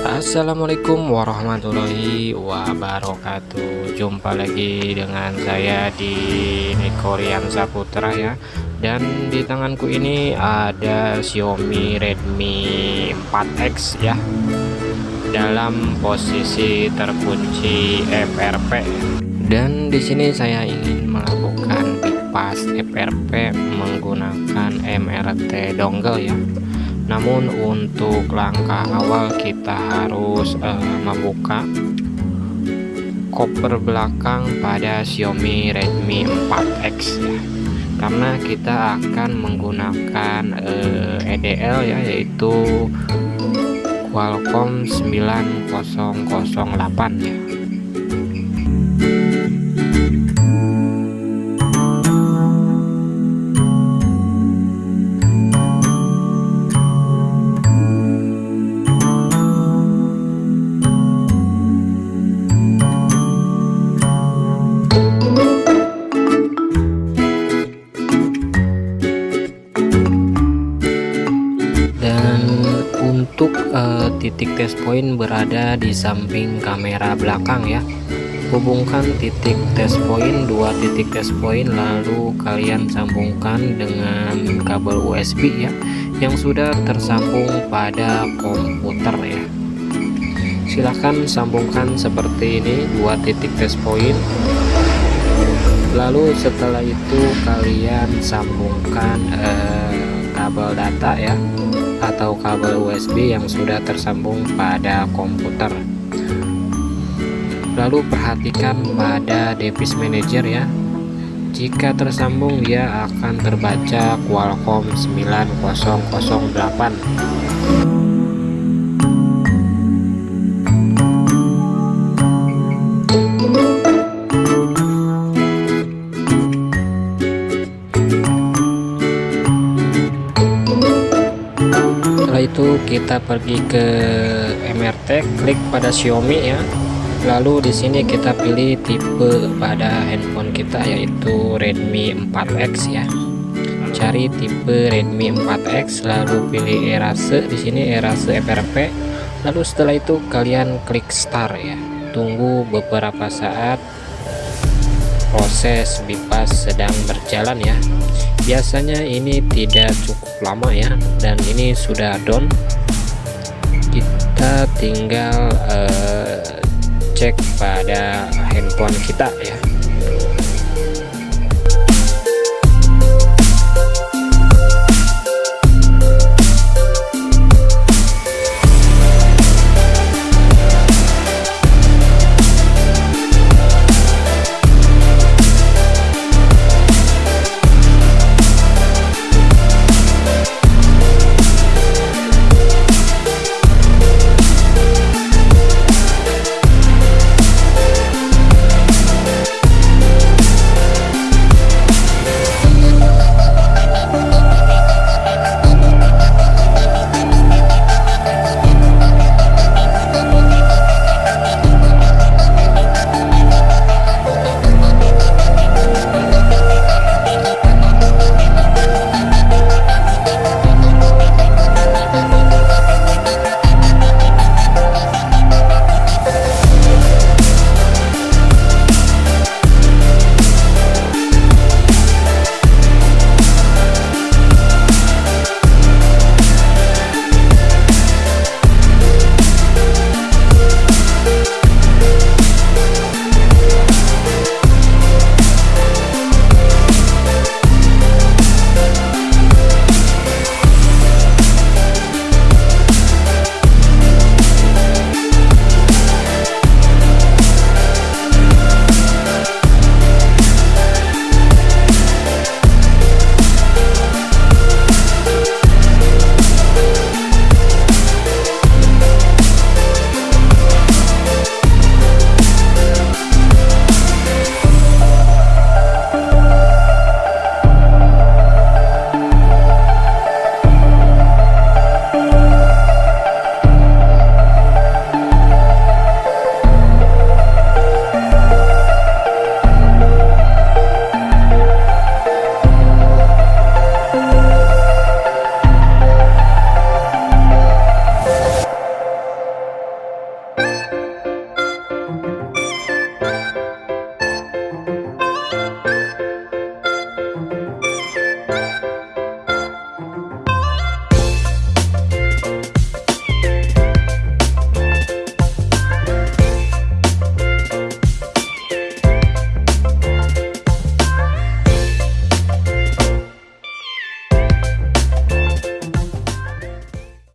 Assalamualaikum warahmatullahi wabarakatuh. Jumpa lagi dengan saya di Nikorian Saputra ya. Dan di tanganku ini ada Xiaomi Redmi 4X ya. Dalam posisi terkunci FRP Dan di sini saya ingin melakukan bypass FRP menggunakan MRT dongle ya namun untuk langkah awal kita harus uh, membuka koper belakang pada Xiaomi Redmi 4X ya. Karena kita akan menggunakan uh, eh, EDL ya yaitu Qualcomm 9008 ya untuk uh, titik test point berada di samping kamera belakang ya. Hubungkan titik test point dua titik test point lalu kalian sambungkan dengan kabel USB ya yang sudah tersambung pada komputer ya. Silahkan sambungkan seperti ini dua titik test point. Lalu setelah itu kalian sambungkan uh, kabel data ya atau kabel USB yang sudah tersambung pada komputer. Lalu perhatikan pada device manager ya. Jika tersambung dia akan terbaca Qualcomm 9008 kita pergi ke MRT klik pada Xiaomi ya. Lalu di sini kita pilih tipe pada handphone kita yaitu Redmi 4X ya. Cari tipe Redmi 4X lalu pilih erase. Di sini erase FRP lalu setelah itu kalian klik start ya. Tunggu beberapa saat proses bypass sedang berjalan ya biasanya ini tidak cukup lama ya dan ini sudah down. Kita tinggal uh, cek pada handphone kita ya